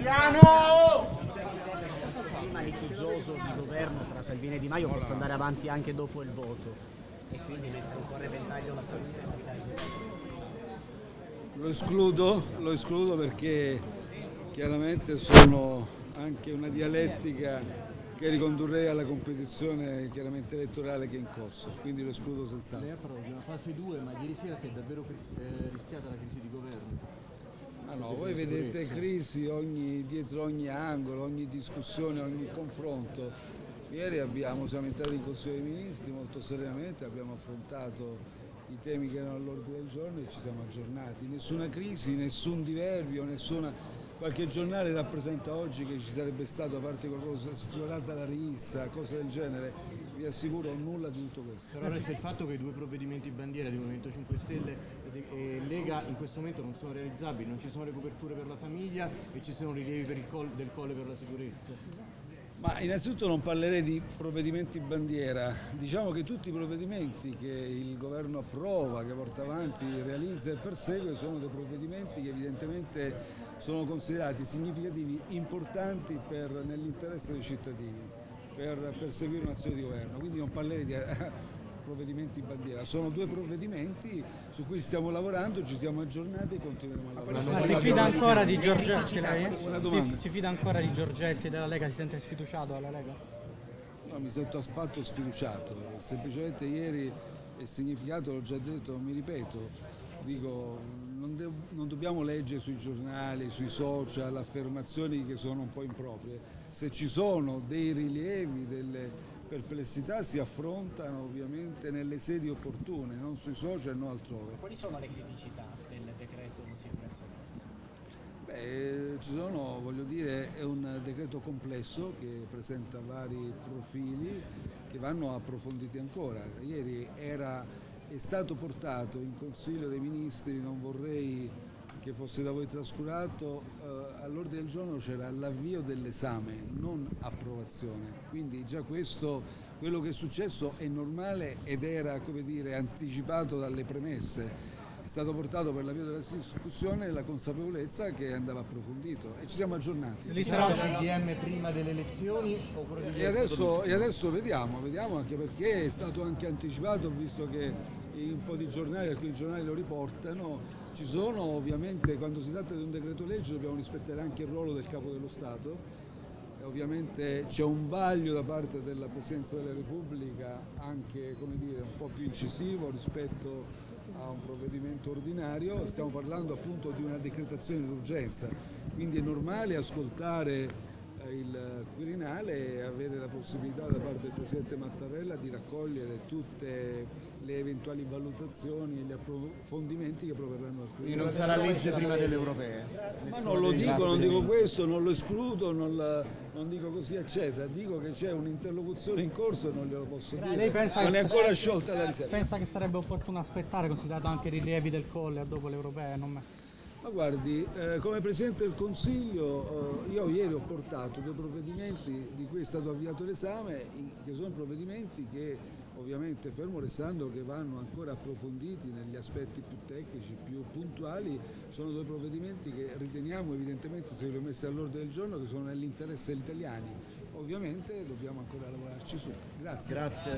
Emiliano! clima litigioso di governo tra Salvini e Di Maio possa andare avanti anche dopo il voto e quindi mette un po' a repentaglio la salute. Lo escludo, lo escludo perché chiaramente sono anche una dialettica che ricondurrei alla competizione chiaramente elettorale che è in corso, quindi lo escludo senz'altro. Lei approva una fase 2, ma ieri sera si è davvero eh, rischiata la crisi di governo. Ma no, voi vedete crisi ogni, dietro ogni angolo, ogni discussione, ogni confronto. Ieri abbiamo, siamo entrati in Consiglio dei Ministri molto seriamente, abbiamo affrontato i temi che erano all'ordine del giorno e ci siamo aggiornati. Nessuna crisi, nessun diverbio, nessuna... Qualche giornale rappresenta oggi che ci sarebbe stato, a parte qualcosa, sfiorata la rissa, cose del genere. Vi assicuro nulla di tutto questo. Però resta il fatto che i due provvedimenti bandiera di Movimento 5 Stelle e Lega in questo momento non sono realizzabili, non ci sono le coperture per la famiglia e ci sono rilievi per il colle, del colle per la sicurezza. Ma innanzitutto non parlerei di provvedimenti bandiera, diciamo che tutti i provvedimenti che il governo approva, che porta avanti, realizza e persegue sono dei provvedimenti che evidentemente sono considerati significativi, importanti nell'interesse dei cittadini, per perseguire un'azione di governo, quindi non parlerei di provvedimenti bandiera, sono due provvedimenti su cui stiamo lavorando, ci siamo aggiornati e continueremo a lavorare. Ma si fida ancora di Giorgetti lei? Si, si, fida ancora di Giorgetti della Lega? Si sente sfiduciato dalla Lega? No, mi sento affatto sfiduciato, semplicemente ieri il significato l'ho già detto, non mi ripeto, dico non, non dobbiamo leggere sui giornali, sui social affermazioni che sono un po' improprie, se ci sono dei rilievi, delle perplessità si affrontano ovviamente nelle sedi opportune, non sui social, non altrove. Quali sono le criticità del decreto sicurezza Beh, ci sono, voglio dire, è un decreto complesso che presenta vari profili che vanno approfonditi ancora. Ieri era, è stato portato in Consiglio dei Ministri, non vorrei che fosse da voi trascurato, eh, all'ordine del giorno c'era l'avvio dell'esame, non approvazione. Quindi già questo, quello che è successo è normale ed era come dire, anticipato dalle premesse. È stato portato per l'avvio della discussione la consapevolezza che andava approfondito e ci siamo aggiornati. Literale CDM prima delle elezioni e adesso, e adesso vediamo, vediamo anche perché è stato anche anticipato, visto che un po' di giornali, alcuni giornali lo riportano, ci sono ovviamente, quando si tratta di un decreto legge dobbiamo rispettare anche il ruolo del Capo dello Stato. Ovviamente c'è un vaglio da parte della Presidenza della Repubblica anche dire, un po' più incisivo rispetto a un provvedimento ordinario, stiamo parlando appunto di una decretazione d'urgenza, quindi è normale ascoltare il Quirinale e avere la possibilità da parte del Presidente Mattarella di raccogliere tutte le eventuali valutazioni e gli approfondimenti che proverranno al Quirinale. Quindi non sarà legge prima delle europee? Ma non lo dico, non dico questo, non lo escludo, non, la, non dico così eccetera, dico che c'è un'interlocuzione in corso e non glielo posso dire, Lei pensa non è ancora sarebbe, sciolta la riserva. Pensa che sarebbe opportuno aspettare, considerato anche i rilievi del Colle dopo le europee? Non... Ma guardi, eh, come Presidente del Consiglio eh, io ieri ho portato dei provvedimenti di cui è stato avviato l'esame, che sono provvedimenti che ovviamente fermo restando che vanno ancora approfonditi negli aspetti più tecnici, più puntuali, sono due provvedimenti che riteniamo evidentemente, se li ho messi all'ordine del giorno, che sono nell'interesse degli italiani. Ovviamente dobbiamo ancora lavorarci su. Grazie. Grazie.